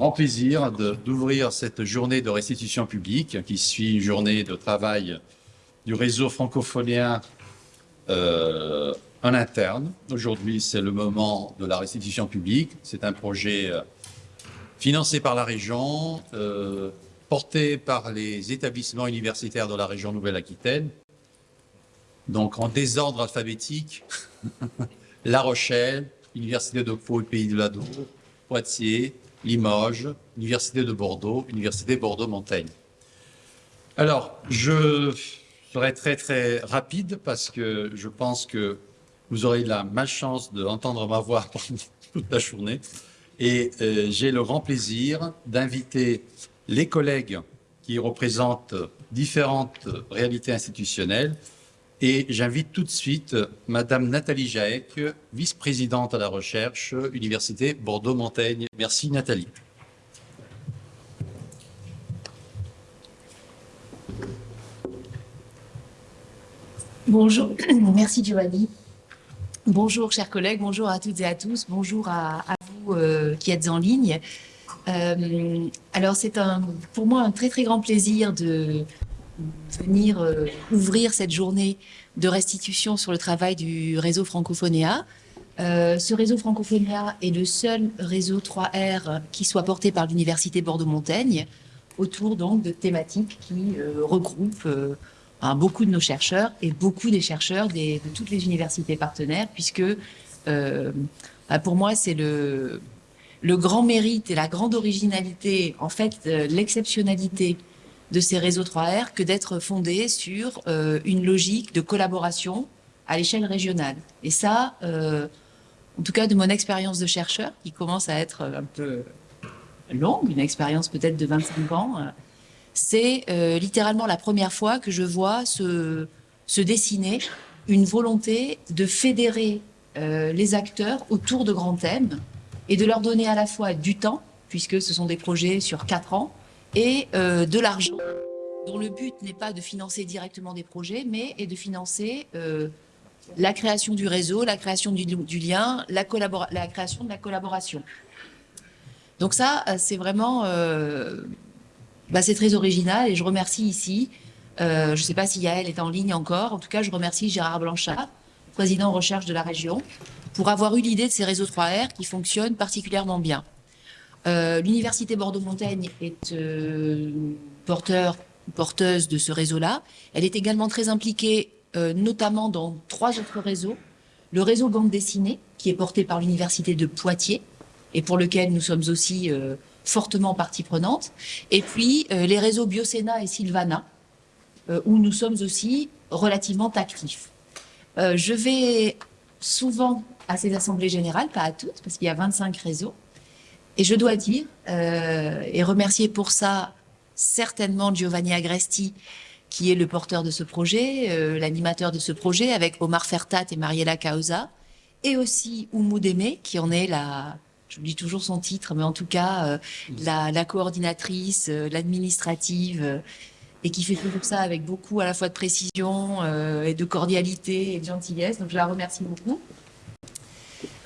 grand plaisir d'ouvrir cette journée de restitution publique qui suit une journée de travail du réseau francophonien euh, en interne. Aujourd'hui, c'est le moment de la restitution publique. C'est un projet euh, financé par la région, euh, porté par les établissements universitaires de la région Nouvelle-Aquitaine. Donc, en désordre alphabétique, La Rochelle, Université de Pau et Pays de l'Ado, Poitiers, Limoges, Université de Bordeaux, Université Bordeaux-Montaigne. Alors, je serai très très rapide parce que je pense que vous aurez la malchance d'entendre ma voix pendant toute la journée. Et euh, j'ai le grand plaisir d'inviter les collègues qui représentent différentes réalités institutionnelles. Et j'invite tout de suite Madame Nathalie Jaec, vice-présidente à la recherche, Université Bordeaux-Montaigne. Merci Nathalie. Bonjour, merci Giovanni. Bonjour chers collègues, bonjour à toutes et à tous, bonjour à, vous euh, qui êtes en ligne. Euh, alors c'est pour moi un très très grand plaisir de venir euh, ouvrir cette journée de restitution sur le travail du réseau Francophonéa. ce réseau Francophonéa est le seul réseau 3R qui soit porté par l'Université Bordeaux-Montaigne autour donc de thématiques qui regroupent beaucoup de nos chercheurs et beaucoup des chercheurs de toutes les universités partenaires, puisque euh, bah, pour moi, c'est le, le grand mérite et la grande originalité, en fait, l'exceptionnalité de ces réseaux 3R que d'être fondés sur euh, une logique de collaboration à l'échelle régionale. Et ça, euh, en tout cas de mon expérience de chercheur, qui commence à être un peu longue, une expérience peut-être de 25 ans, c'est euh, littéralement la première fois que je vois se, dessiner une volonté de fédérer euh, les acteurs autour de grands thèmes et de leur donner à la fois du temps, puisque ce sont des projets sur quatre ans, et euh, de l'argent, dont le but n'est pas de financer directement des projets, mais est de financer la création du réseau, la création du, lien, la, création de la collaboration. Donc ça, c'est vraiment bah, c'est très original et je remercie ici, euh, je ne sais pas si Yael est en ligne encore, en tout cas je remercie Gérard Blanchard, président recherche de la région, pour avoir eu l'idée de ces réseaux 3R qui fonctionnent particulièrement bien. Euh, L'Université Bordeaux-Montaigne est euh, porteur, porteuse de ce réseau-là. Elle est également très impliquée, notamment dans trois autres réseaux. Le réseau Bande dessinée, qui est porté par l'Université de Poitiers, et pour lequel nous sommes aussi fortement partie prenante. Et puis euh, les réseaux Biocena et Sylvana, euh, où nous sommes aussi relativement actifs. Euh, je vais souvent à ces assemblées générales, pas à toutes, parce qu'il y a 25 réseaux. Et je dois dire, et remercier pour ça certainement Giovanni Agresti, qui est le porteur de ce projet, l'animateur de ce projet, avec Omar Fertat et Mariella Causa, et aussi Oumou Démé, qui en est la, j'oublie toujours son titre, mais en tout cas, euh, la, coordinatrice, euh, l'administrative, euh, et qui fait toujours ça avec beaucoup à la fois de précision et de cordialité et de gentillesse. Donc, je la remercie beaucoup.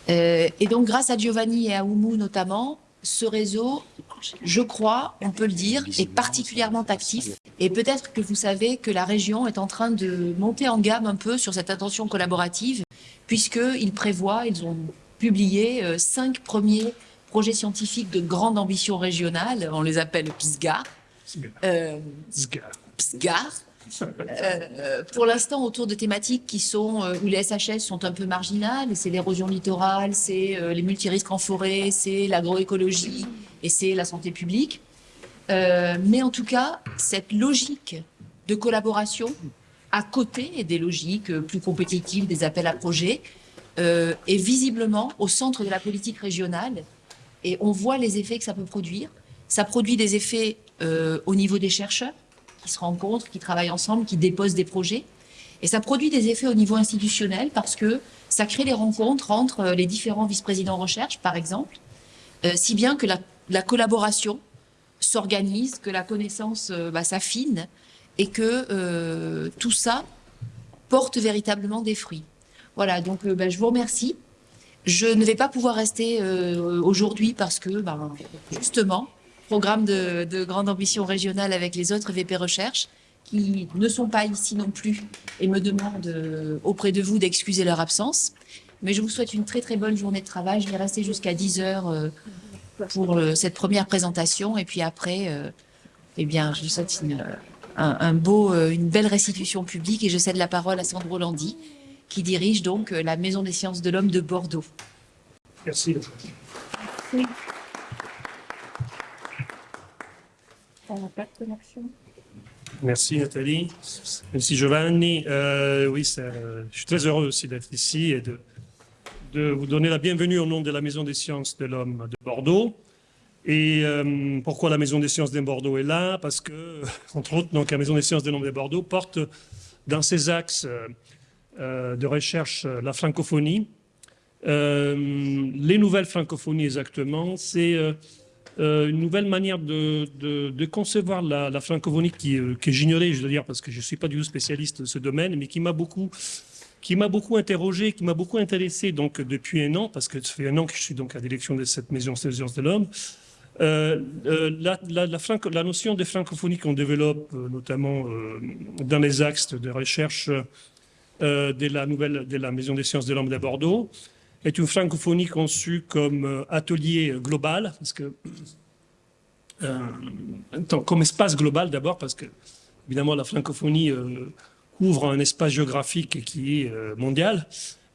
et donc, grâce à Giovanni et à Oumou notamment, ce réseau, je crois, on peut le dire, est particulièrement actif. Et peut-être que vous savez que la région est en train de monter en gamme un peu sur cette attention collaborative, puisqu'ils prévoient, ils ont publié euh, cinq premiers projets scientifiques de grande ambition régionale. On les appelle PSGAR. Euh, PSGAR. Euh, pour l'instant, autour de thématiques qui sont où les SHS sont un peu marginales, c'est l'érosion littorale, c'est les multirisques en forêt, c'est l'agroécologie et c'est la santé publique. mais en tout cas, cette logique de collaboration à côté des logiques plus compétitives des appels à projets, euh, est visiblement au centre de la politique régionale et on voit les effets que ça peut produire. Ça produit des effets euh, au niveau des chercheurs qui se rencontrent, qui travaillent ensemble, qui déposent des projets. Et ça produit des effets au niveau institutionnel parce que ça crée des rencontres entre euh, les différents vice-présidents recherche, par exemple, si bien que la, collaboration s'organise, que la connaissance bah, s'affine et que tout ça porte véritablement des fruits. Voilà, donc euh, ben, je vous remercie. je ne vais pas pouvoir rester euh, aujourd'hui parce que, ben, justement, programme de, de, grande ambition régionale avec les autres VP Recherche qui ne sont pas ici non plus et me demandent euh, auprès de vous d'excuser leur absence. Mais je vous souhaite une très très bonne journée de travail. Je vais rester jusqu'à 10 heures euh, pour cette première présentation et puis après, eh bien, je vous souhaite une, un, un beau, une belle restitution publique et je cède la parole à Sandro Landi qui dirige donc euh, la Maison des sciences de l'homme de Bordeaux. Merci. Merci Nathalie. Merci Giovanni. Euh, oui, je suis très heureux aussi d'être ici et de, vous donner la bienvenue au nom de la Maison des sciences de l'homme de Bordeaux. Et euh, pourquoi la Maison des sciences de Bordeaux est là? Parce que, entre autres, donc, la Maison des sciences de l'homme de Bordeaux porte dans ses axes euh, euh, de recherche euh, la francophonie. Euh, les nouvelles francophonies exactement, c'est une nouvelle manière de, concevoir la, francophonie qui, que j'ignorais, je veux dire, parce que je ne suis pas du tout spécialiste de ce domaine, mais qui m'a beaucoup qui m'a beaucoup interrogé, qui m'a beaucoup intéressé donc depuis un an, parce que ça fait un an que je suis donc à la direction de cette maison des sciences de l'homme. Euh, la, la, la, notion de francophonie qu'on développe notamment euh, dans les axes de recherche euh, de la nouvelle de la Maison des sciences de l'homme de Bordeaux est une francophonie conçue comme euh, atelier global, parce que euh, comme espace global d'abord, parce que évidemment la francophonie couvre un espace géographique qui est mondial,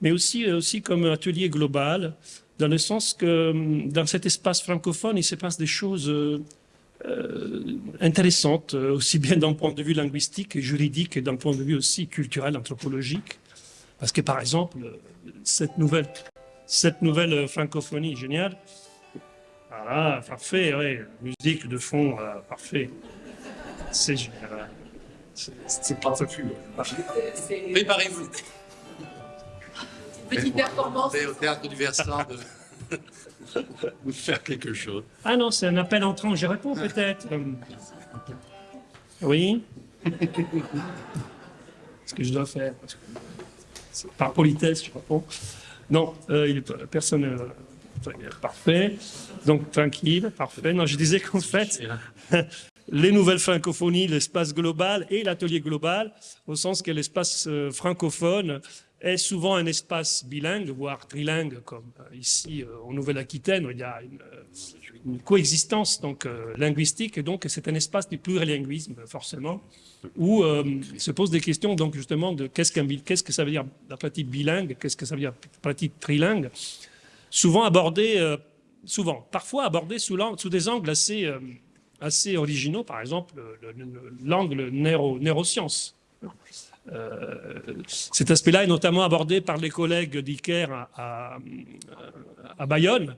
mais aussi, aussi comme atelier global, dans le sens que dans cet espace francophone, il se passe des choses euh, intéressante, euh, aussi bien d'un point de vue linguistique et juridique et d'un point de vue aussi culturel, anthropologique. Parce que, par exemple, cette nouvelle, cette nouvelle francophonie géniale, voilà, parfait, oui, musique de fond, parfait. C'est génial. C'est pas fou. Préparez-vous. Petite performance. au théâtre du Versant de... vous faire quelque chose. Ah non, c'est un appel entrant, je réponds peut-être. Oui Ce que je dois faire. Par politesse, je réponds. Non, euh, il est personne. Euh, parfait. Donc tranquille, parfait. Non, je disais qu'en fait, les nouvelles francophonies, l'espace global et l'atelier global, au sens que l'espace euh, francophone est souvent un espace bilingue, voire trilingue, comme euh, ici euh, en Nouvelle-Aquitaine, où il y a une, euh, coexistence donc linguistique, et donc c'est un espace du plurilinguisme, forcément, où se posent des questions donc justement de qu'est-ce que ça veut dire la pratique bilingue, qu'est-ce que ça veut dire la pratique trilingue, souvent abordée, souvent, parfois abordée sous, des angles assez, assez originaux, par exemple l'angle neuro, neurosciences. Euh, cet aspect-là est notamment abordé par les collègues d'ICARE à, Bayonne.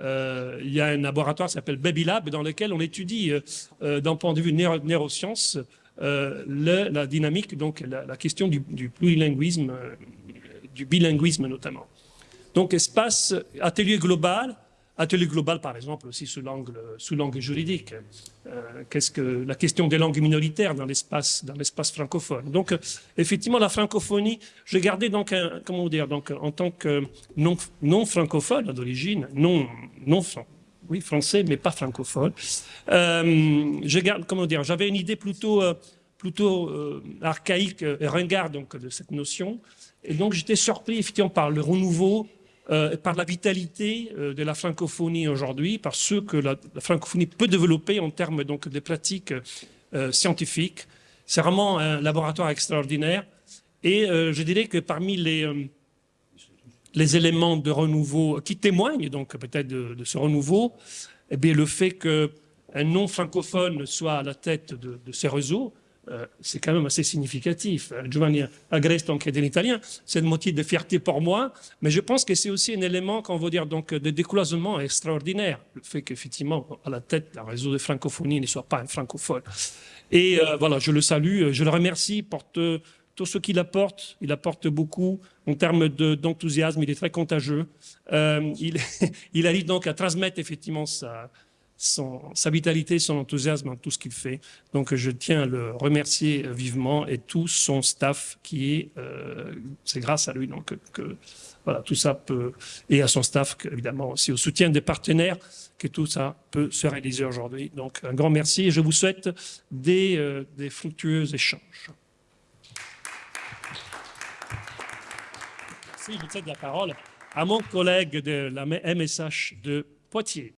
Euh, il y a un laboratoire qui s'appelle Baby Lab dans lequel on étudie, euh, d'un point de vue neurosciences, la dynamique, donc la, question du, du, plurilinguisme, du bilinguisme notamment. Donc espace, atelier global, Atelier global, par exemple, aussi sous l'angle juridique. Euh, Qu'est-ce que la question des langues minoritaires dans l'espace francophone. Donc, effectivement, la francophonie, je gardais donc comment dire donc en tant que non non francophone d'origine, non non français mais pas francophone. Euh, j'avais une idée plutôt euh, plutôt archaïque et ringarde donc de cette notion. Et donc j'étais surpris effectivement par le renouveau euh, par la vitalité euh, de la francophonie aujourd'hui, par ce que la, francophonie peut développer en termes donc de pratiques euh, scientifiques. C'est vraiment un laboratoire extraordinaire. Et je dirais que parmi les, éléments de renouveau qui témoignent donc peut-être de, ce renouveau, eh bien, le fait qu'un non francophone soit à la tête de ces réseaux, euh, c'est quand même assez significatif. Euh, Giovanni Agreste, qui est Italien, c'est un motif de fierté pour moi, mais je pense que c'est aussi un élément, qu'on veut dire, donc, de décloisonnement extraordinaire, le fait qu'effectivement, à la tête d'un réseau de francophonie ne soit pas un francophone. Et euh, voilà, je le salue, je le remercie pour tout ce qu'il apporte. Il apporte beaucoup en termes d'enthousiasme, il est très contagieux. il, il arrive donc à transmettre effectivement sa son, sa vitalité, son enthousiasme dans tout ce qu'il fait. Donc je tiens à le remercier vivement et tout son staff qui est, euh, c'est grâce à lui donc que, voilà tout ça peut et à son staff évidemment aussi au soutien des partenaires que tout ça peut se réaliser aujourd'hui. Donc un grand merci et je vous souhaite des, euh, des fructueux échanges. Merci, je cède la parole à mon collègue de la MSH de Poitiers.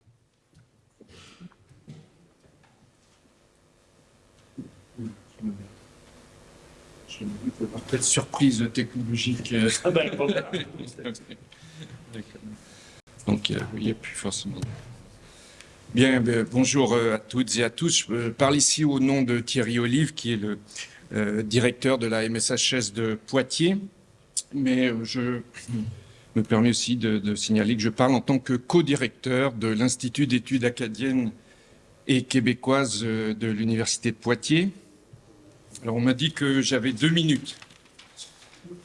Peut-être surprise technologique. Ah ben, bon, Donc, euh, il n'y a plus forcément. Bien, ben, bonjour euh, à toutes et à tous. Je parle ici au nom de Thierry Olive, qui est le euh, directeur de la MSHS de Poitiers. Mais euh, je me permets aussi de, de, signaler que je parle en tant que co-directeur de l'Institut d'études acadiennes et québécoises euh, de l'Université de Poitiers. Alors, on m'a dit que j'avais deux minutes.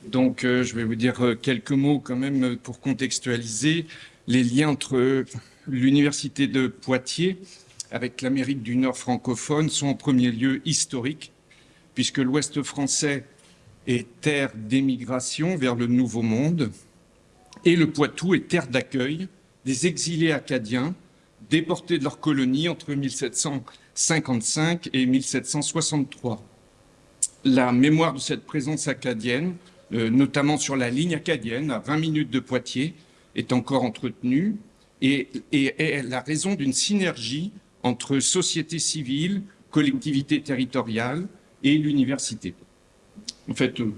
Donc, euh, je vais vous dire euh, quelques mots quand même pour contextualiser les liens entre l'Université de Poitiers avec l'Amérique du Nord francophone sont en premier lieu historiques, puisque l'Ouest français est terre d'émigration vers le Nouveau Monde, et le Poitou est terre d'accueil des exilés acadiens déportés de leur colonie entre 1755 et 1763 la mémoire de cette présence acadienne, euh, notamment sur la ligne acadienne, à 20 minutes de Poitiers, est encore entretenue et, est la raison d'une synergie entre société civile, collectivité territoriale et l'université. En fait, euh,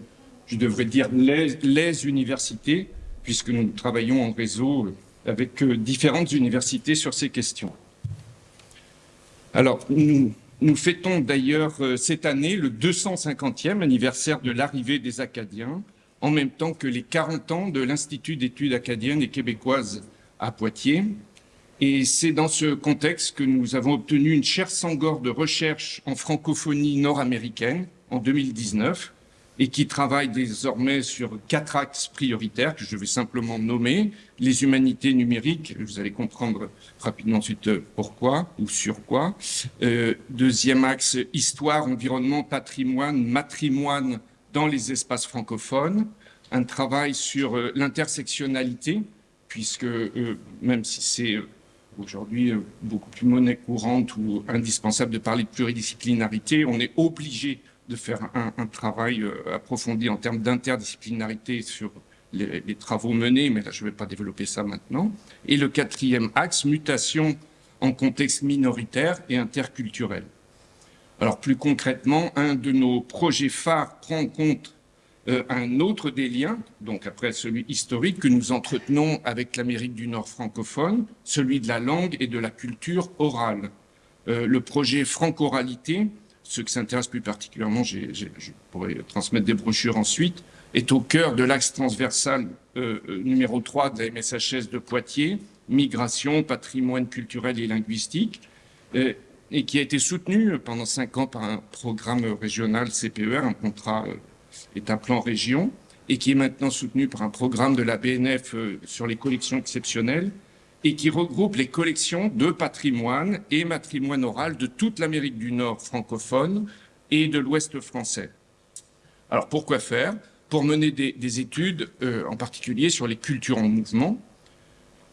je devrais dire les, universités, puisque nous travaillons en réseau avec euh, différentes universités sur ces questions. Alors, nous, nous fêtons d'ailleurs euh, cette année le 250e anniversaire de l'arrivée des Acadiens, en même temps que les 40 ans de l'Institut d'études acadiennes et québécoises à Poitiers. Et c'est dans ce contexte que nous avons obtenu une chaire Sangor de recherche en francophonie nord-américaine en 2019 et qui travaille désormais sur quatre axes prioritaires que je vais simplement nommer. Les humanités numériques, vous allez comprendre rapidement ensuite euh, pourquoi ou sur quoi. Euh, deuxième axe, histoire, environnement, patrimoine, matrimoine dans les espaces francophones. Un travail sur euh, l'intersectionnalité, puisque même si c'est aujourd'hui beaucoup plus monnaie courante ou indispensable de parler de pluridisciplinarité, on est obligé de faire un, travail euh, approfondi en termes d'interdisciplinarité sur les, les, travaux menés, mais là je ne vais pas développer ça maintenant. Et le quatrième axe, mutation en contexte minoritaire et interculturel. Alors plus concrètement, un de nos projets phares prend en compte euh, un autre des liens, donc après celui historique que nous entretenons avec l'Amérique du Nord francophone, celui de la langue et de la culture orale. Euh, le projet Francoralité ceux qui s'intéressent plus particulièrement, je pourrais transmettre des brochures ensuite, est au cœur de l'axe transversal euh, euh numéro 3 de la MSHS de Poitiers, migration, patrimoine culturel et linguistique, euh, et qui a été soutenu pendant cinq ans par un programme régional CPER, un contrat euh, état-plan région, et qui est maintenant soutenu par un programme de la BNF sur les collections exceptionnelles, et qui regroupe les collections de patrimoine et matrimoine oral de toute l'Amérique du Nord francophone et de l'Ouest français. Alors pourquoi faire? Pour mener des, des études, euh, en particulier sur les cultures en mouvement.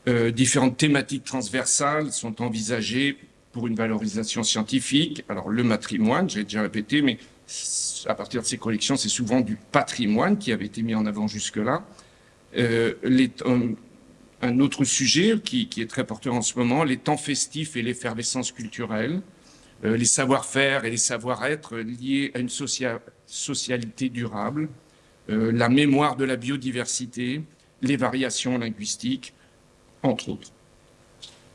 Euh, différentes thématiques transversales sont envisagées pour une valorisation scientifique. Alors le matrimoine, j'ai déjà répété, mais à partir de ces collections, c'est souvent du patrimoine qui avait été mis en avant jusque-là. Euh, les, un autre sujet qui, est très porteur en ce moment, les temps festifs et l'effervescence culturelle, euh, les savoir-faire et les savoir-être liés à une socia socialité durable, euh, la mémoire de la biodiversité, les variations linguistiques, entre autres.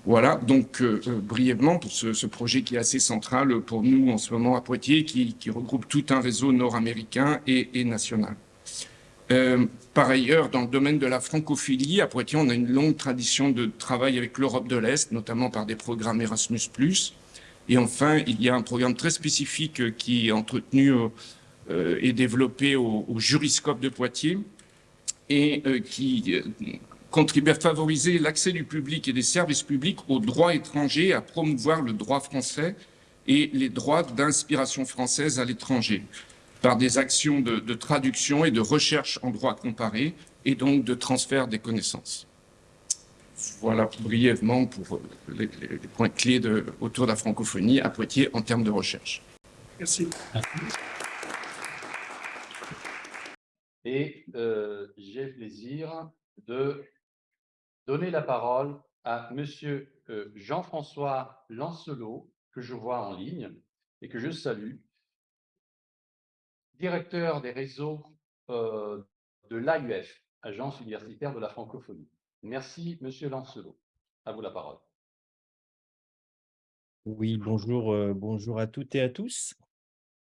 Voilà, donc euh, brièvement pour ce, projet qui est assez central pour nous en ce moment à Poitiers, qui, regroupe tout un réseau nord-américain et national. Euh, par ailleurs, dans le domaine de la francophilie, à Poitiers, on a une longue tradition de travail avec l'Europe de l'Est, notamment par des programmes Erasmus+. Et enfin, il y a un programme très spécifique qui est entretenu euh, et développé au, Juriscope de Poitiers et euh, qui contribuer à favoriser l'accès du public et des services publics aux droits étrangers, à promouvoir le droit français et les droits d'inspiration française à l'étranger, par des actions de, de, traduction et de recherche en droit comparé, et donc de transfert des connaissances. Voilà brièvement pour les, les points clés de, autour de la francophonie à Poitiers en termes de recherche. Merci. Et euh, j'ai le plaisir de donner la parole à Monsieur euh, Jean-François Lancelot, que je vois en ligne et que je salue, directeur des réseaux euh, de l'AUF, Agence universitaire de la francophonie. Merci, Monsieur Lancelot. À vous la parole. Oui, bonjour, euh, bonjour à toutes et à tous.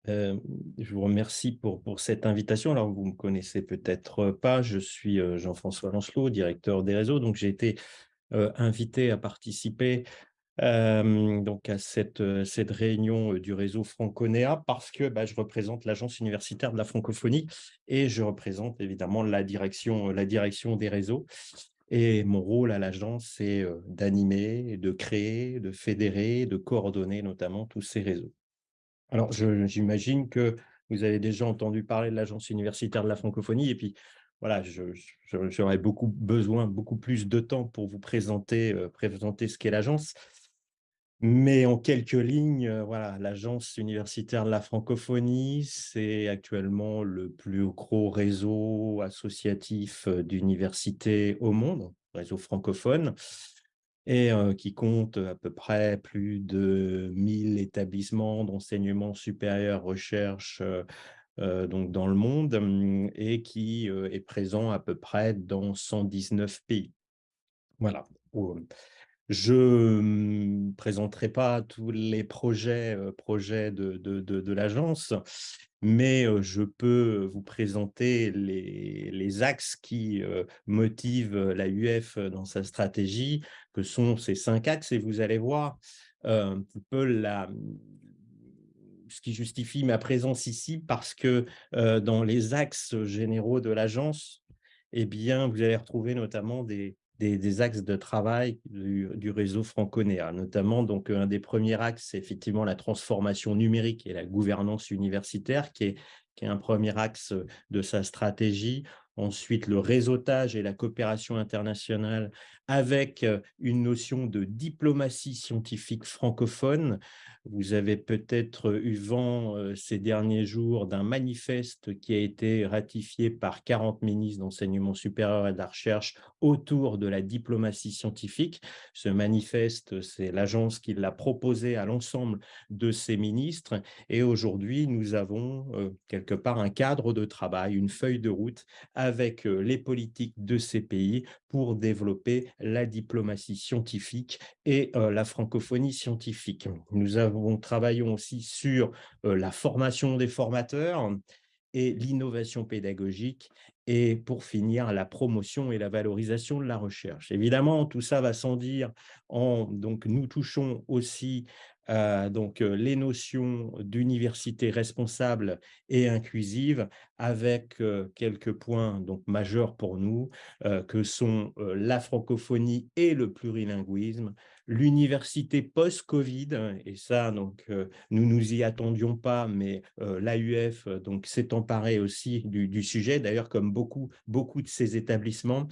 Euh, je vous remercie pour, cette invitation. Alors, vous ne me connaissez peut-être pas, je suis Jean-François Lancelot, directeur des réseaux. Donc, j'ai été invité à participer donc à cette, cette réunion du réseau Franconéa parce que bah, je représente l'Agence universitaire de la francophonie et je représente évidemment la direction, la direction des réseaux. Et mon rôle à l'agence, c'est d'animer, de créer, de fédérer, de coordonner notamment tous ces réseaux. Alors, j'imagine que vous avez déjà entendu parler de l'Agence universitaire de la francophonie et puis voilà, j'aurais beaucoup besoin, beaucoup plus de temps pour vous présenter, présenter ce qu'est l'agence. Mais en quelques lignes, euh, voilà, l'Agence universitaire de la francophonie, c'est actuellement le plus gros réseau associatif euh, d'universités au monde, réseau francophone et qui compte à peu près plus de 1000 établissements d'enseignement supérieur recherche donc dans le monde mmh, et qui est présent à peu près dans 119 pays. Voilà. Je ne présenterai pas tous les projets, projets de, de, de, l'agence, mais je peux vous présenter les, les axes qui motivent la UF dans sa stratégie, que sont ces cinq axes, et vous allez voir un peu la, ce qui justifie ma présence ici, parce que dans les axes généraux de l'agence, eh bien, vous allez retrouver notamment des, des, axes de travail du, réseau franconéa, notamment donc un des premiers axes, c'est effectivement la transformation numérique et la gouvernance universitaire, qui est, qui est un premier axe de sa stratégie. Ensuite, le réseautage et la coopération internationale avec une notion de diplomatie scientifique francophone, vous avez peut-être eu vent ces derniers jours d'un manifeste qui a été ratifié par 40 ministres d'enseignement supérieur et de la recherche autour de la diplomatie scientifique. Ce manifeste, c'est l'agence qui l'a proposé à l'ensemble de ces ministres. Et aujourd'hui, nous avons quelque part un cadre de travail, une feuille de route avec les politiques de ces pays pour développer la diplomatie scientifique et la francophonie scientifique. Nous avons travaillons aussi sur la formation des formateurs et l'innovation pédagogique et pour finir, la promotion et la valorisation de la recherche. Évidemment, tout ça va sans dire. En, donc, nous touchons aussi euh, donc, les notions d'université responsable et inclusive avec quelques points donc, majeurs pour nous, que sont la francophonie et le plurilinguisme, l'université post-Covid, et ça, donc, nous nous y attendions pas, mais l'AUF s'est emparé aussi du, du sujet, d'ailleurs, comme beaucoup, beaucoup de ces établissements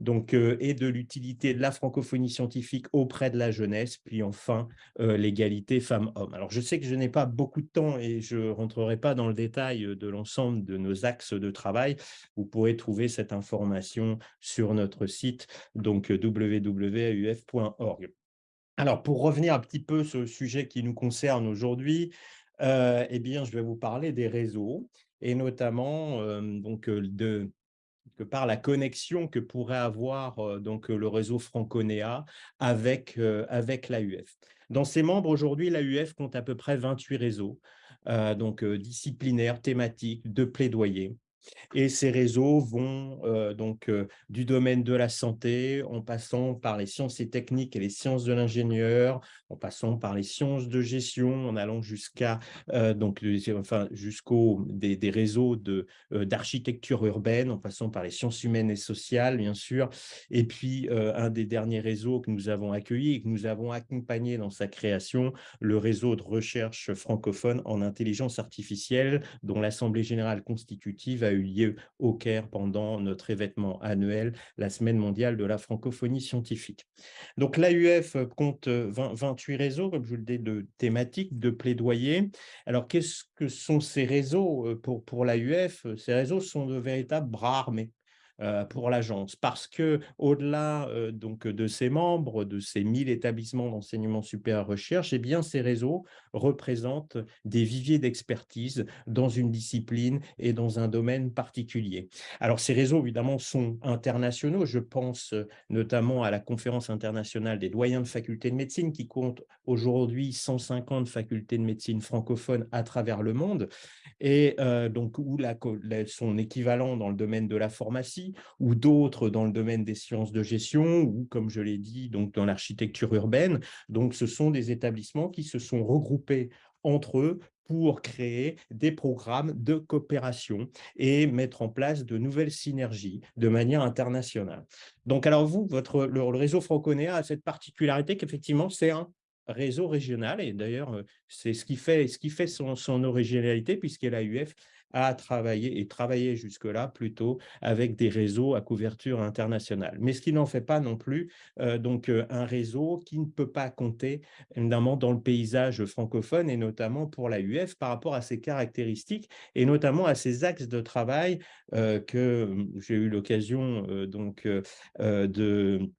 donc, euh, et de l'utilité de la francophonie scientifique auprès de la jeunesse, puis enfin euh, l'égalité femmes-hommes. Alors, je sais que je n'ai pas beaucoup de temps et je ne rentrerai pas dans le détail euh, de l'ensemble de nos axes de travail. Vous pourrez trouver cette information sur notre site, donc www.uf.org. Alors, pour revenir un petit peu sur le sujet qui nous concerne aujourd'hui, eh bien, je vais vous parler des réseaux et notamment donc, de, que par la connexion que pourrait avoir euh, donc le réseau Franconéa avec, euh, avec l'AUF. Dans ses membres, aujourd'hui, l'AUF compte à peu près 28 réseaux, euh, donc disciplinaires, thématiques, de plaidoyer. Et ces réseaux vont donc du domaine de la santé, en passant par les sciences et techniques et les sciences de l'ingénieur, en passant par les sciences de gestion, en allant jusqu'à donc enfin jusqu'au des, des, réseaux de d'architecture urbaine, en passant par les sciences humaines et sociales, bien sûr. Et puis un des derniers réseaux que nous avons accueilli et que nous avons accompagné dans sa création, le réseau de recherche francophone en intelligence artificielle, dont l'Assemblée générale constitutive a eu lieu au Caire pendant notre événement annuel, la Semaine mondiale de la francophonie scientifique. Donc l'AUF compte 28 réseaux, comme je vous le dis, de thématiques, de plaidoyer. Alors qu'est-ce que sont ces réseaux euh, pour, pour l'AUF Ces réseaux sont de véritables bras armés pour l'agence. Parce que au-delà euh, donc de ses membres, de ces 1000 établissements d'enseignement supérieur recherche, eh bien ces réseaux représentent des viviers d'expertise dans une discipline et dans un domaine particulier. Alors ces réseaux évidemment sont internationaux, je pense euh, notamment à la conférence internationale des doyens de facultés de médecine qui compte aujourd'hui 150 facultés de médecine francophones à travers le monde. Et donc où la, son équivalent dans le domaine de la pharmacie ou d'autres dans le domaine des sciences de gestion, ou comme je l'ai dit, donc dans l'architecture urbaine. Donc, ce sont des établissements qui se sont regroupés entre eux pour créer des programmes de coopération et mettre en place de nouvelles synergies de manière internationale. Donc, alors vous, votre, le, réseau Franconéa a cette particularité qu'effectivement, c'est un réseau régional et d'ailleurs, c'est ce qui fait, ce qui fait son, son originalité puisque l'AUF à travailler et travailler jusque-là plutôt avec des réseaux à couverture internationale. Mais ce qui n'en fait pas non plus euh, donc euh, un réseau qui ne peut pas compter évidemment dans le paysage francophone et notamment pour la UF par rapport à ses caractéristiques et notamment à ses axes de travail euh, que hum, j'ai eu l'occasion donc de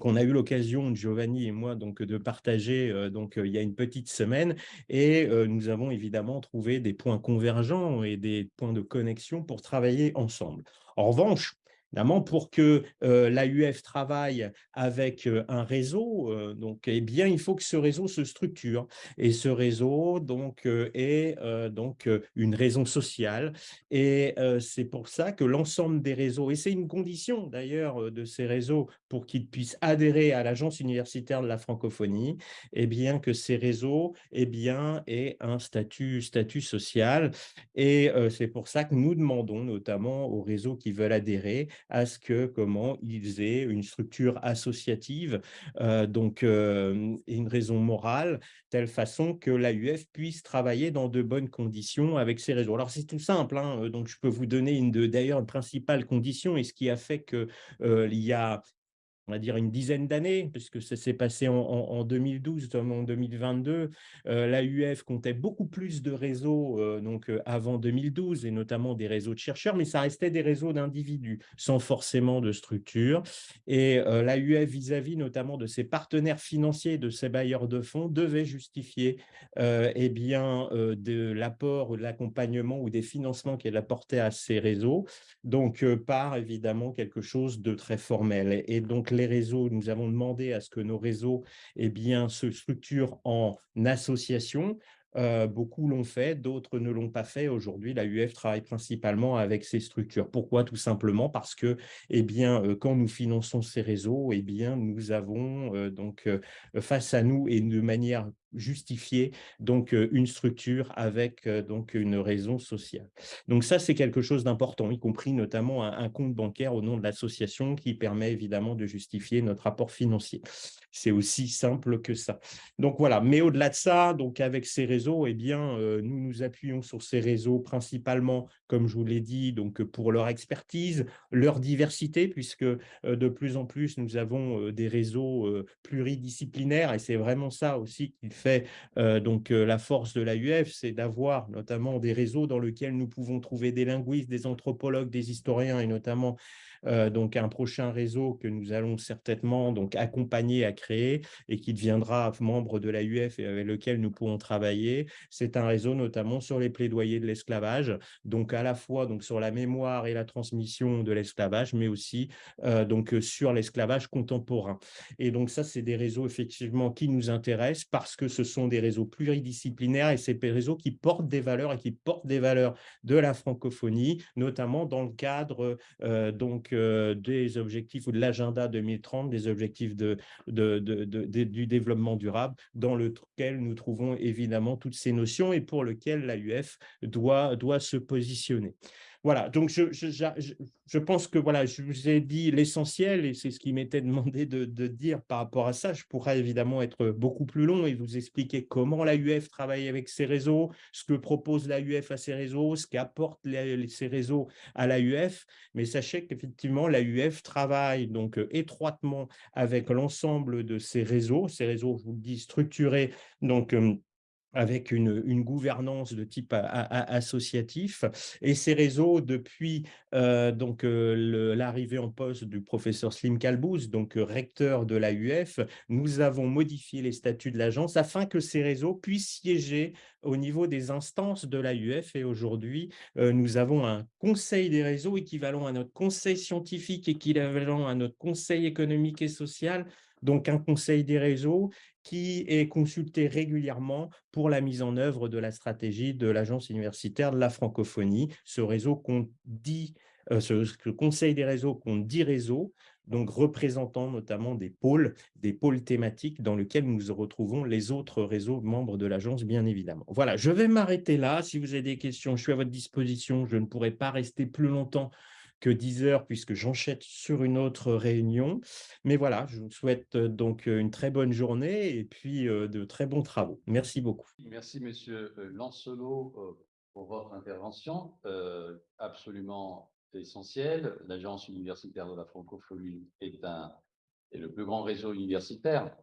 qu'on a eu l'occasion, Giovanni et moi, donc, de partager euh, donc, euh, il y a une petite semaine. Et euh, nous avons évidemment trouvé des points convergents et des points de connexion pour travailler ensemble. En revanche, Évidemment, pour que euh, l'AUF travaille avec euh, un réseau, euh, donc, eh bien, il faut que ce réseau se structure. Et ce réseau donc, est donc, une raison sociale. Et c'est pour ça que l'ensemble des réseaux, et c'est une condition d'ailleurs de ces réseaux pour qu'ils puissent adhérer à l'Agence universitaire de la francophonie, eh bien, que ces réseaux eh bien, aient un statut, statut social. Et c'est pour ça que nous demandons notamment aux réseaux qui veulent adhérer à ce que comment ils aient une structure associative, euh, donc euh, une raison morale, telle façon que l'AUF puisse travailler dans de bonnes conditions avec ses réseaux. Alors c'est tout simple, hein, euh, donc je peux vous donner d'ailleurs une principale condition et ce qui a fait que il y a on va dire une dizaine d'années, puisque ça s'est passé en, en, 2012, en 2022. Euh, L'AUF comptait beaucoup plus de réseaux euh, donc, euh, avant 2012, et notamment des réseaux de chercheurs, mais ça restait des réseaux d'individus, sans forcément de structure. Et euh, l'AUF, vis-à-vis notamment de ses partenaires financiers, de ses bailleurs de fonds, devait justifier eh bien, de l'apport, de l'accompagnement ou des financements qu'elle apportait à ces réseaux, donc par évidemment quelque chose de très formel. Et donc, les réseaux, nous avons demandé à ce que nos réseaux eh bien, se structurent en associations. Euh, beaucoup l'ont fait, d'autres ne l'ont pas fait. Aujourd'hui, la UF travaille principalement avec ces structures. Pourquoi? Tout simplement parce que, eh bien, euh, quand nous finançons ces réseaux, eh bien, nous avons euh, donc face à nous et de manière justifier donc euh, une structure avec euh, donc une raison sociale. Donc ça, c'est quelque chose d'important, y compris notamment un, compte bancaire au nom de l'association qui permet évidemment de justifier notre apport financier. C'est aussi simple que ça. Donc voilà, mais au-delà de ça, donc avec ces réseaux, eh bien, euh, nous nous appuyons sur ces réseaux principalement, comme je vous l'ai dit, donc pour leur expertise, leur diversité, puisque de plus en plus, nous avons des réseaux pluridisciplinaires et c'est vraiment ça aussi qu'il donc la force de l'AUF, c'est d'avoir notamment des réseaux dans lesquels nous pouvons trouver des linguistes, des anthropologues, des historiens et notamment donc un prochain réseau que nous allons certainement donc accompagner à créer et qui deviendra membre de l'AUF et avec lequel nous pourrons travailler. C'est un réseau notamment sur les plaidoyers de l'esclavage, donc à la fois donc sur la mémoire et la transmission de l'esclavage, mais aussi donc sur l'esclavage contemporain. Et donc ça, c'est des réseaux effectivement qui nous intéressent parce que ce sont des réseaux pluridisciplinaires et c'est des réseaux qui portent des valeurs et qui portent des valeurs de la francophonie, notamment dans le cadre euh, donc, des objectifs ou de l'agenda 2030, des objectifs du développement durable, dans lequel nous trouvons évidemment toutes ces notions et pour lequel l'AUF doit, doit se positionner. Voilà, donc je, pense que voilà, je vous ai dit l'essentiel et c'est ce qui m'était demandé de, dire par rapport à ça. Je pourrais évidemment être beaucoup plus long et vous expliquer comment l'AUF travaille avec ces réseaux, ce que propose l'AUF à ces réseaux, ce qu'apportent ces réseaux à l'AUF. Mais sachez qu'effectivement, l'AUF travaille donc étroitement avec l'ensemble de ces réseaux, ces réseaux, je vous le dis, structurés donc avec une, gouvernance de type associatif. Et ces réseaux, depuis euh, donc euh, l'arrivée en poste du professeur Slim Kalbouz, donc euh, recteur de l'AUF, nous avons modifié les statuts de l'agence afin que ces réseaux puissent siéger au niveau des instances de l'AUF. Et aujourd'hui, nous avons un conseil des réseaux équivalent à notre conseil scientifique, équivalent à notre conseil économique et social, donc un conseil des réseaux qui est consulté régulièrement pour la mise en œuvre de la stratégie de l'Agence universitaire de la francophonie, ce réseau qu'on dit, euh, ce, conseil des réseaux qu'on dit réseau, donc représentant notamment des pôles, des pôles thématiques dans lesquels nous retrouvons les autres réseaux membres de l'agence, bien évidemment. Voilà, je vais m'arrêter là. Si vous avez des questions, je suis à votre disposition. Je ne pourrai pas rester plus longtemps que 10 heures puisque j'enchaîne sur une autre réunion. Mais voilà, je vous souhaite euh, donc euh, une très bonne journée et puis euh, de très bons travaux. Merci beaucoup. Merci Monsieur Lancelot pour votre intervention absolument essentielle. L'Agence universitaire de la francophonie est, un, est le plus grand réseau universitaire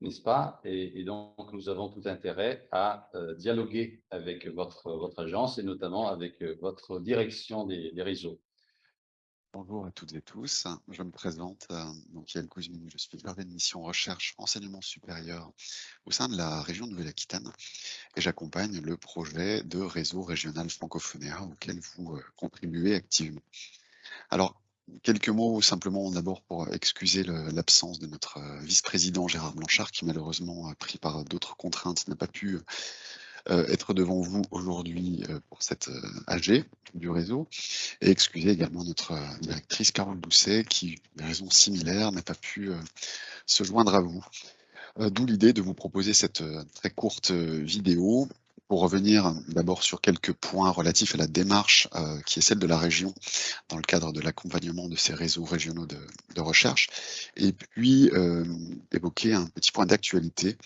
n'est-ce pas? Et, donc, nous avons tout intérêt à dialoguer avec votre, votre agence et notamment avec votre direction des réseaux. Bonjour à toutes et tous. Je me présente, euh, donc Yann Kouzmine, je suis chargé de mission recherche enseignement supérieur au sein de la région Nouvelle-Aquitaine et j'accompagne le projet de réseau régional francophonéa auquel vous euh, contribuez activement. Alors, quelques mots simplement d'abord pour excuser l'absence de notre euh, vice-président Gérard Blanchard qui malheureusement, pris par d'autres contraintes, n'a pas pu être devant vous aujourd'hui euh, pour cette euh, AG du réseau et excuser également notre directrice Carole Bousset qui, pour des raisons similaires, n'a pas pu se joindre à vous. D'où l'idée de vous proposer cette très courte vidéo pour revenir d'abord sur quelques points relatifs à la démarche euh, qui est celle de la région dans le cadre de l'accompagnement de ces réseaux régionaux de, recherche, et puis euh, évoquer un petit point d'actualité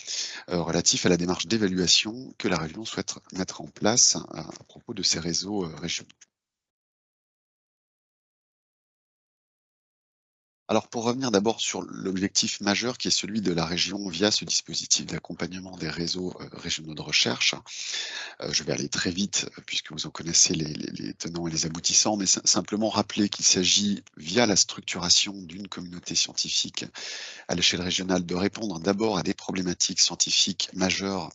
euh, relatif à la démarche d'évaluation que la région souhaite mettre en place à propos de ces réseaux régionaux. Alors pour revenir d'abord sur l'objectif majeur qui est celui de la région via ce dispositif d'accompagnement des réseaux euh, régionaux de recherche, euh, je vais aller très vite euh, puisque vous en connaissez les, tenants et les aboutissants, mais simplement rappeler qu'il s'agit via la structuration d'une communauté scientifique à l'échelle régionale de répondre d'abord à des problématiques scientifiques majeures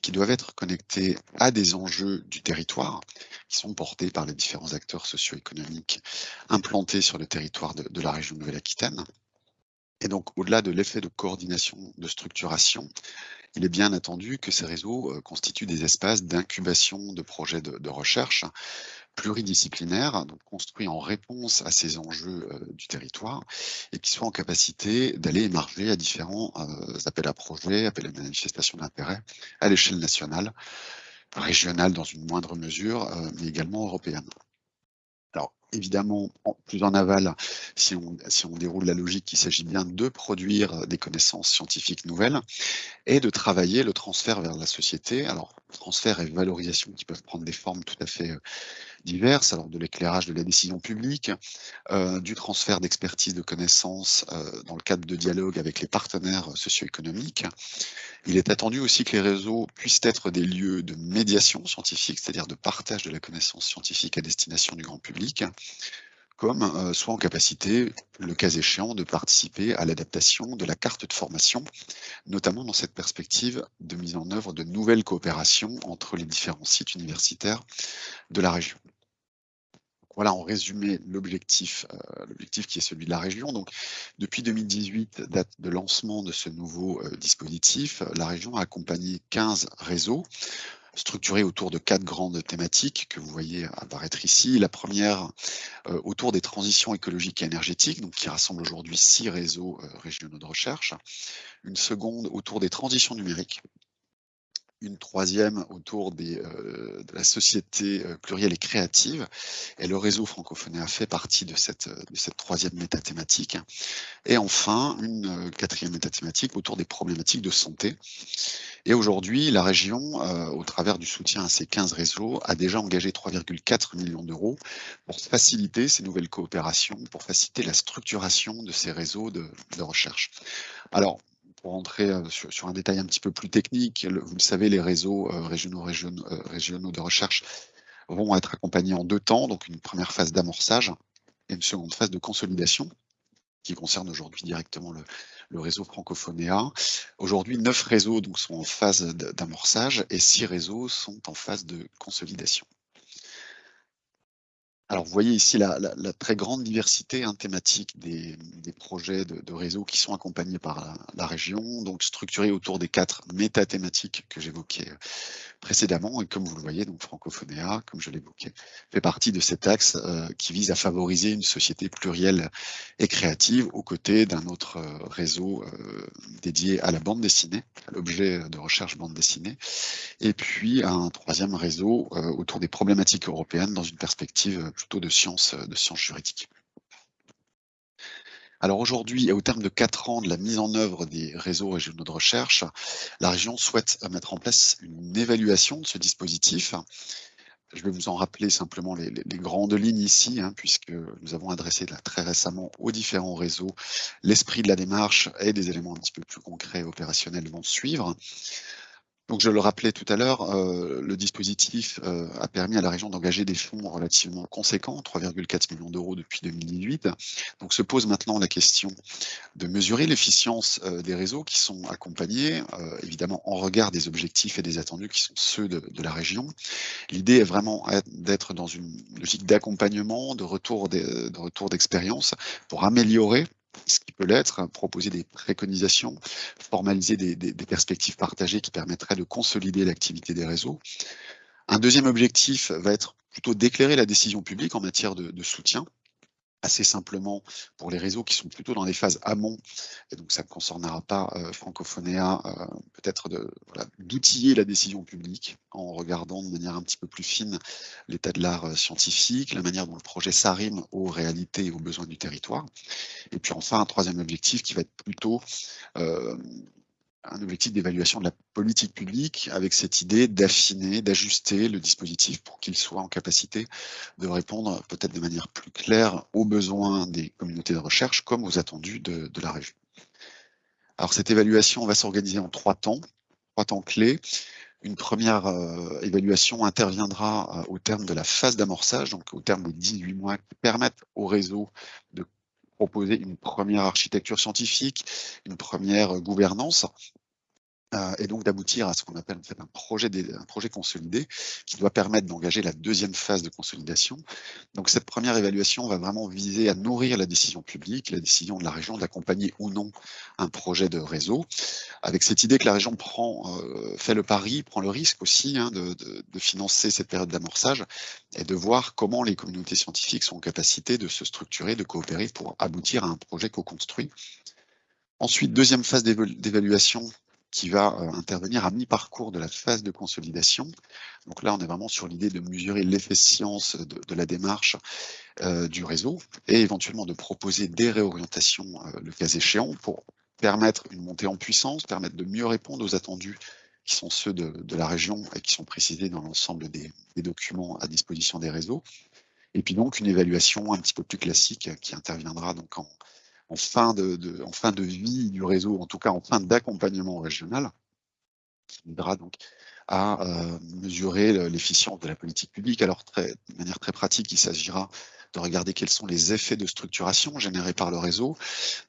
qui doivent être connectées à des enjeux du territoire qui sont portés par les différents acteurs socio-économiques implantés sur le territoire de, la région Nouvelle-Aquitaine. Et donc, au-delà de l'effet de coordination, de structuration, il est bien attendu que ces réseaux euh, constituent des espaces d'incubation de projets de, recherche pluridisciplinaires, donc construits en réponse à ces enjeux euh, du territoire, et qui soient en capacité d'aller émarger à différents euh, appels à projets, appels à manifestation d'intérêt à l'échelle nationale, régionale dans une moindre mesure, mais également européenne évidemment, plus en aval, si on, si on déroule la logique, il s'agit bien de produire des connaissances scientifiques nouvelles et de travailler le transfert vers la société. Alors, transfert et valorisation qui peuvent prendre des formes tout à fait euh, diverses, alors de l'éclairage de la décision publique, euh, du transfert d'expertise de connaissances euh, dans le cadre de dialogue avec les partenaires socio-économiques. Il est attendu aussi que les réseaux puissent être des lieux de médiation scientifique, c'est-à-dire de partage de la connaissance scientifique à destination du grand public, comme euh, soit en capacité, le cas échéant, de participer à l'adaptation de la carte de formation, notamment dans cette perspective de mise en œuvre de nouvelles coopérations entre les différents sites universitaires de la région. Voilà en résumé l'objectif, euh, l'objectif qui est celui de la région. Donc, depuis 2018, date de lancement de ce nouveau euh, dispositif, la région a accompagné 15 réseaux structuré autour de quatre grandes thématiques que vous voyez apparaître ici. La première euh, autour des transitions écologiques et énergétiques, donc qui rassemble aujourd'hui six réseaux régionaux de recherche. Une seconde autour des transitions numériques, une troisième autour des, euh, de la société euh, plurielle et créative. Et le réseau francophone a fait partie de cette, de cette troisième métathématique. Et enfin, une euh, quatrième métathématique autour des problématiques de santé. Et aujourd'hui, la région, au travers du soutien à ces 15 réseaux, a déjà engagé 3,4 millions d'euros pour faciliter ces nouvelles coopérations, pour faciliter la structuration de ces réseaux de, de recherche. Alors, pour rentrer euh, sur, un détail un petit peu plus technique, vous le savez, les réseaux euh, régionaux, régionaux, euh, régionaux de recherche vont être accompagnés en deux temps, donc une première phase d'amorçage et une seconde phase de consolidation qui concerne aujourd'hui directement le, réseau francophonéa. Aujourd'hui, neuf réseaux donc, sont en phase d'amorçage et six réseaux sont en phase de consolidation. Alors, vous voyez ici la, très grande diversité hein, thématique des, projets de, réseau qui sont accompagnés par la, région, donc structurés autour des quatre métathématiques que j'évoquais euh, précédemment. Et comme vous le voyez, donc Francophonéa, comme je l'évoquais, fait partie de cet axe euh, qui vise à favoriser une société plurielle et créative aux côtés d'un autre euh, réseau dédié à la bande dessinée, à l'objet de recherche bande dessinée, et puis un troisième réseau autour des problématiques européennes dans une perspective plutôt de sciences, de sciences juridiques. Alors aujourd'hui, au terme de quatre ans de la mise en œuvre des réseaux régionaux de recherche, la région souhaite mettre en place une évaluation de ce dispositif. Je vais vous en rappeler simplement les, grandes lignes ici, hein, puisque nous avons adressé très récemment aux différents réseaux l'esprit de la démarche et des éléments un petit peu plus concrets et opérationnels vont suivre. Donc, je le rappelais tout à l'heure, euh, le dispositif euh, a permis à la région d'engager des fonds relativement conséquents, 3,4 millions d'euros depuis 2018. Donc, se pose maintenant la question de mesurer l'efficience euh, des réseaux qui sont accompagnés, évidemment en regard des objectifs et des attendus qui sont ceux de, de la région. L'idée est vraiment d'être dans une logique d'accompagnement, de retour d'expérience pour améliorer ce qui peut l'être, hein, proposer des préconisations, formaliser des, perspectives partagées qui permettraient de consolider l'activité des réseaux. Un deuxième objectif va être plutôt d'éclairer la décision publique en matière de soutien assez simplement pour les réseaux qui sont plutôt dans les phases amont, et donc ça ne concernera pas euh, Francophonéa, euh, peut-être d'outiller la décision publique en regardant de manière un petit peu plus fine l'état de l'art euh, scientifique, la manière dont le projet s'arrime aux réalités et aux besoins du territoire. Et puis enfin, un troisième objectif qui va être plutôt un objectif d'évaluation de la politique publique avec cette idée d'affiner, d'ajuster le dispositif pour qu'il soit en capacité de répondre peut-être de manière plus claire aux besoins des communautés de recherche comme aux attendus de, la région. Alors cette évaluation va s'organiser en trois temps, trois temps clés. Une première euh, évaluation interviendra euh, au terme de la phase d'amorçage, donc au terme des 18 mois qui permettent au réseau de proposer une première architecture scientifique, une première gouvernance, euh, et donc d'aboutir à ce qu'on appelle en fait un projet, un projet consolidé qui doit permettre d'engager la deuxième phase de consolidation. Donc cette première évaluation va vraiment viser à nourrir la décision publique, la décision de la région d'accompagner ou non un projet de réseau, avec cette idée que la région prend, euh, fait le pari, prend le risque aussi hein, de, de, de, financer cette période d'amorçage et de voir comment les communautés scientifiques sont en capacité de se structurer, de coopérer pour aboutir à un projet co-construit. Ensuite, deuxième phase d'évaluation qui va euh, intervenir à mi-parcours de la phase de consolidation. Donc là, on est vraiment sur l'idée de mesurer l'efficience de, de, la démarche euh, du réseau et éventuellement de proposer des réorientations, euh, le cas échéant, pour permettre une montée en puissance, permettre de mieux répondre aux attendus qui sont ceux de, la région et qui sont précisés dans l'ensemble des, des documents à disposition des réseaux. Et puis donc une évaluation un petit peu plus classique qui interviendra donc en, en fin de, en fin de vie du réseau, en tout cas en fin d'accompagnement régional, qui aidera donc à euh, mesurer l'efficience de la politique publique. Alors, très, de manière très pratique, il s'agira de regarder quels sont les effets de structuration générés par le réseau,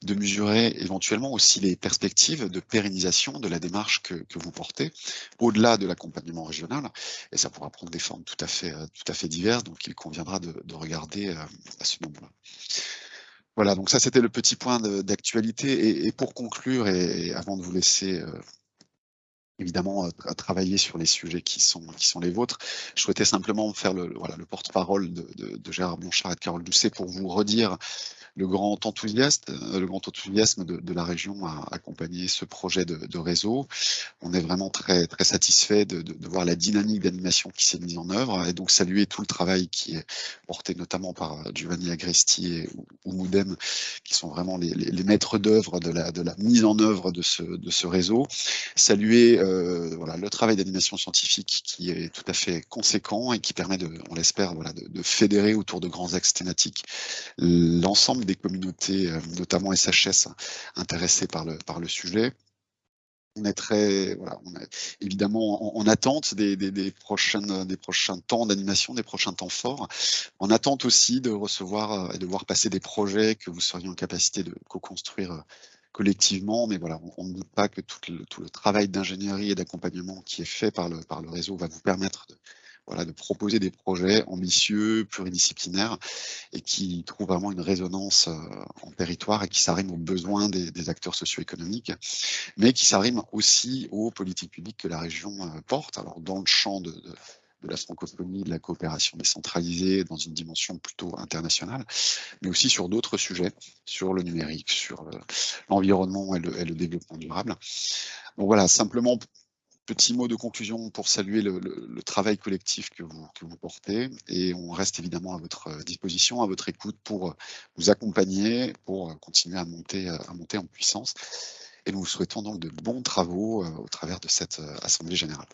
de mesurer éventuellement aussi les perspectives de pérennisation de la démarche que, que vous portez, au-delà de l'accompagnement régional, et ça pourra prendre des formes tout à fait, tout à fait diverses, donc il conviendra de, de regarder à ce moment-là. Voilà, donc ça c'était le petit point d'actualité. Et, pour conclure, et, avant de vous laisser euh, évidemment euh, travailler sur les sujets qui sont, les vôtres, je souhaitais simplement faire le, porte-parole de, Gérard Blanchard et de Carole Doucet pour vous redire le grand enthousiasme, euh, le grand enthousiasme de, la région à accompagner ce projet de, réseau. On est vraiment très, très satisfait de, voir la dynamique d'animation qui s'est mise en œuvre et donc saluer tout le travail qui est porté notamment par Giovanni Agresti et Oumoudem, qui sont vraiment les, maîtres d'œuvre de la, mise en œuvre de ce, réseau. Saluer euh, le travail d'animation scientifique qui est tout à fait conséquent et qui permet, on l'espère, de, de fédérer autour de grands axes thématiques l'ensemble des communautés, euh, notamment SHS, intéressées par le, sujet. On est très, voilà, on est évidemment en, en attente des, des, prochains temps d'animation, des prochains temps forts. En attente aussi de recevoir et de voir passer des projets que vous seriez en capacité de co-construire euh, collectivement, mais voilà, on, ne doute pas que tout le, travail d'ingénierie et d'accompagnement qui est fait par le réseau va vous permettre de, voilà, de proposer des projets ambitieux, pluridisciplinaires et qui trouvent vraiment une résonance euh, en territoire et qui s'arriment aux besoins des, acteurs socio-économiques, mais qui s'arriment aussi aux politiques publiques que la région euh, porte. Alors, dans le champ de, la francophonie, de la coopération décentralisée dans une dimension plutôt internationale, mais aussi sur d'autres sujets, sur le numérique, sur l'environnement et, et, le développement durable. Donc voilà, simplement petit mot de conclusion pour saluer le, travail collectif que vous, que vous, portez et on reste évidemment à votre disposition, à votre écoute pour vous accompagner, pour continuer à monter, à monter en puissance. Et nous vous souhaitons donc de bons travaux euh, au travers de cette euh, Assemblée Générale.